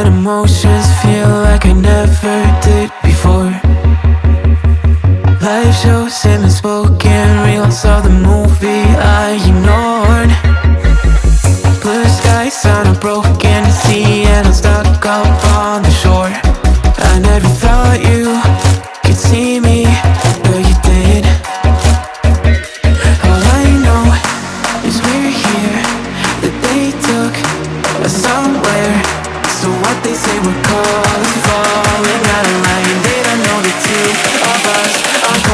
and emotions feel like I never did before. Life shows and spoken reels saw the movie I ignored. Blue skies on a broken sea and I'm stuck up on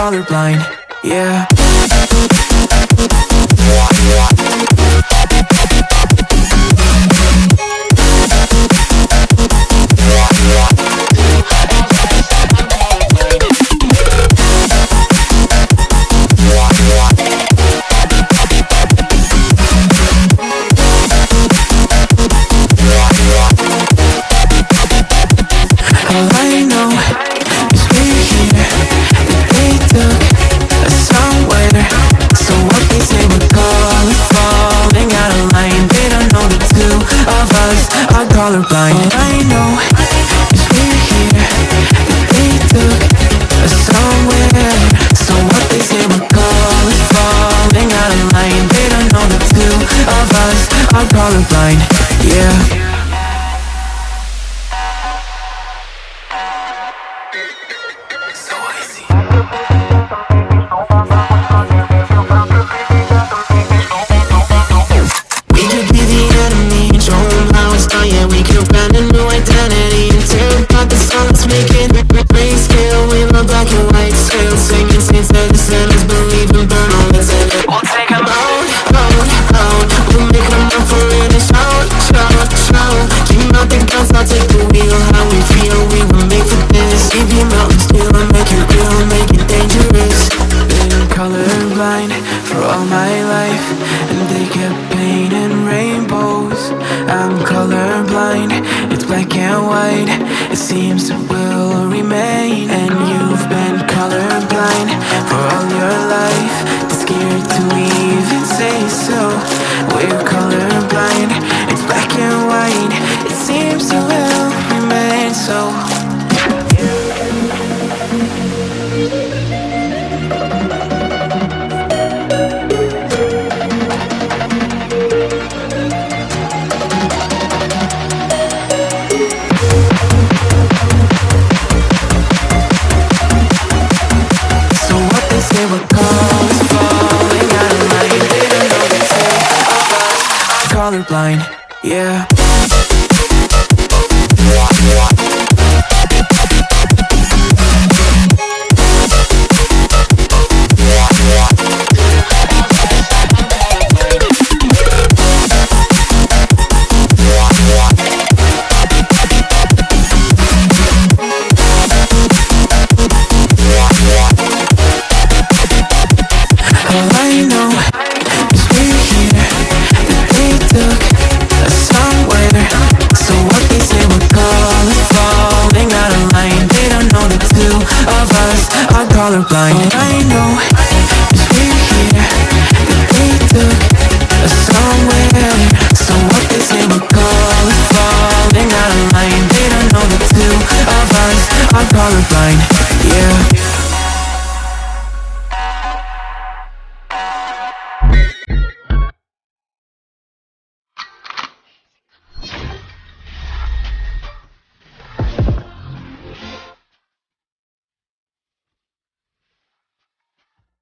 colorblind, yeah colorblind All I know is we're here they took us somewhere. So what they say we're calling Falling out of line. They don't know the two of us are colorblind Yeah We'll Out, out, out We'll run for it shout, shout, shout out the I'll take the wheel How we feel, we will make for this make real Make it dangerous colorblind for all my life And they kept painting rainbows I'm colorblind, it's black and white. It seems it will remain We're colorblind, colorblind, yeah colorblind. All I know